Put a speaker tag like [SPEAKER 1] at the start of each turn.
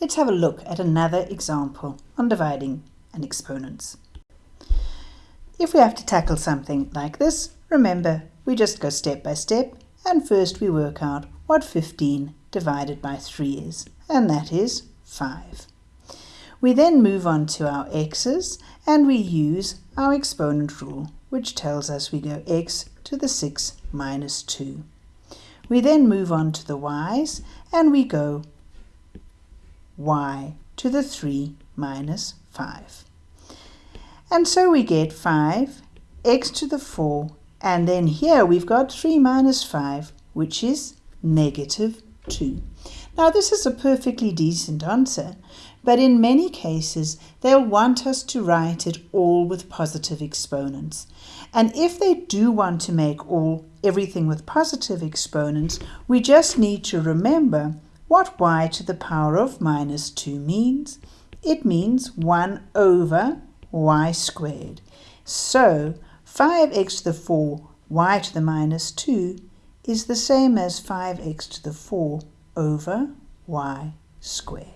[SPEAKER 1] let's have a look at another example on dividing and exponents. If we have to tackle something like this, remember we just go step by step and first we work out what 15 divided by 3 is, and that is 5. We then move on to our x's and we use our exponent rule, which tells us we go x to the 6 minus 2. We then move on to the y's and we go y to the 3 minus 5. And so we get 5, x to the 4, and then here we've got 3 minus 5, which is negative 2. Now this is a perfectly decent answer, but in many cases they'll want us to write it all with positive exponents. And if they do want to make all everything with positive exponents, we just need to remember what y to the power of minus 2 means. It means 1 over y squared. So 5x to the 4 y to the minus 2 is the same as 5x to the 4 over y squared.